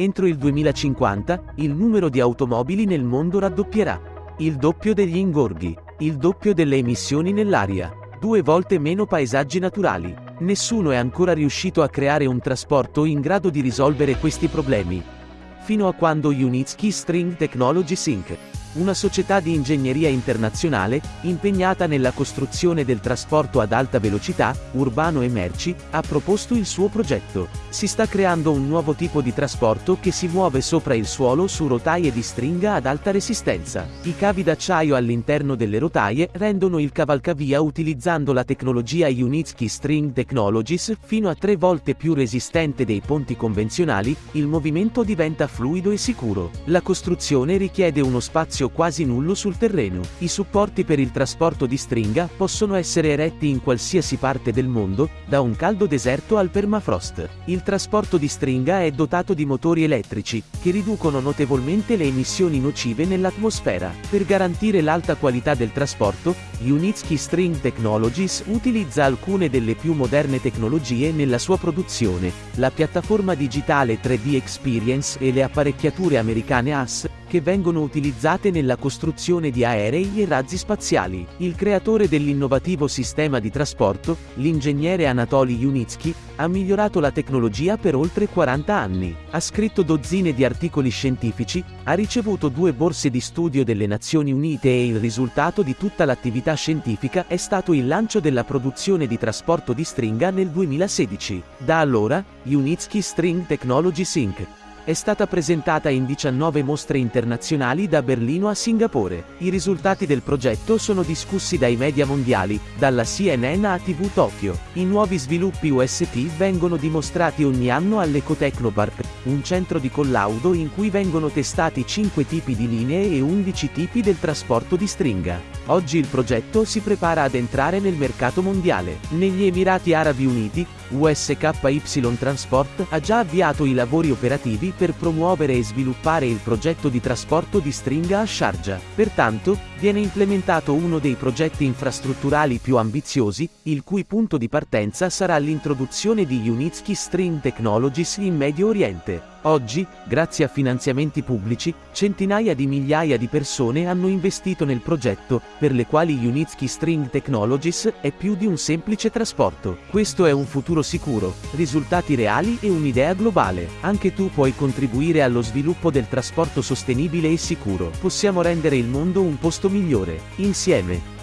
Entro il 2050, il numero di automobili nel mondo raddoppierà. Il doppio degli ingorghi, il doppio delle emissioni nell'aria, due volte meno paesaggi naturali. Nessuno è ancora riuscito a creare un trasporto in grado di risolvere questi problemi. Fino a quando Unitsky String Technologies Inc una società di ingegneria internazionale, impegnata nella costruzione del trasporto ad alta velocità, urbano e merci, ha proposto il suo progetto. Si sta creando un nuovo tipo di trasporto che si muove sopra il suolo su rotaie di stringa ad alta resistenza. I cavi d'acciaio all'interno delle rotaie rendono il cavalcavia utilizzando la tecnologia Unitsky String Technologies fino a tre volte più resistente dei ponti convenzionali, il movimento diventa fluido e sicuro. La costruzione richiede uno spazio spazio quasi nullo sul terreno. I supporti per il trasporto di stringa possono essere eretti in qualsiasi parte del mondo, da un caldo deserto al permafrost. Il trasporto di stringa è dotato di motori elettrici, che riducono notevolmente le emissioni nocive nell'atmosfera. Per garantire l'alta qualità del trasporto, Unitsky String Technologies utilizza alcune delle più moderne tecnologie nella sua produzione, la piattaforma digitale 3D Experience e le apparecchiature americane AS, che vengono utilizzate nella costruzione di aerei e razzi spaziali. Il creatore dell'innovativo sistema di trasporto, l'ingegnere Anatoly Unitsky, ha migliorato la tecnologia per oltre 40 anni. Ha scritto dozzine di articoli scientifici, ha ricevuto due borse di studio delle Nazioni Unite e il risultato di tutta l'attività scientifica è stato il lancio della produzione di trasporto di stringa nel 2016. Da allora, Unitsky String Technologies Inc è stata presentata in 19 mostre internazionali da Berlino a Singapore. I risultati del progetto sono discussi dai media mondiali, dalla CNN a TV Tokyo. I nuovi sviluppi UST vengono dimostrati ogni anno all'Ecotechnopark, un centro di collaudo in cui vengono testati 5 tipi di linee e 11 tipi del trasporto di stringa. Oggi il progetto si prepara ad entrare nel mercato mondiale. Negli Emirati Arabi Uniti, USKY Transport ha già avviato i lavori operativi per promuovere e sviluppare il progetto di trasporto di stringa a Sharjah. Pertanto, viene implementato uno dei progetti infrastrutturali più ambiziosi, il cui punto di partenza sarà l'introduzione di Unitsky String Technologies in Medio Oriente. Oggi, grazie a finanziamenti pubblici, centinaia di migliaia di persone hanno investito nel progetto, per le quali Unitsky String Technologies è più di un semplice trasporto. Questo è un futuro sicuro, risultati reali e un'idea globale. Anche tu puoi contribuire allo sviluppo del trasporto sostenibile e sicuro. Possiamo rendere il mondo un posto migliore, insieme.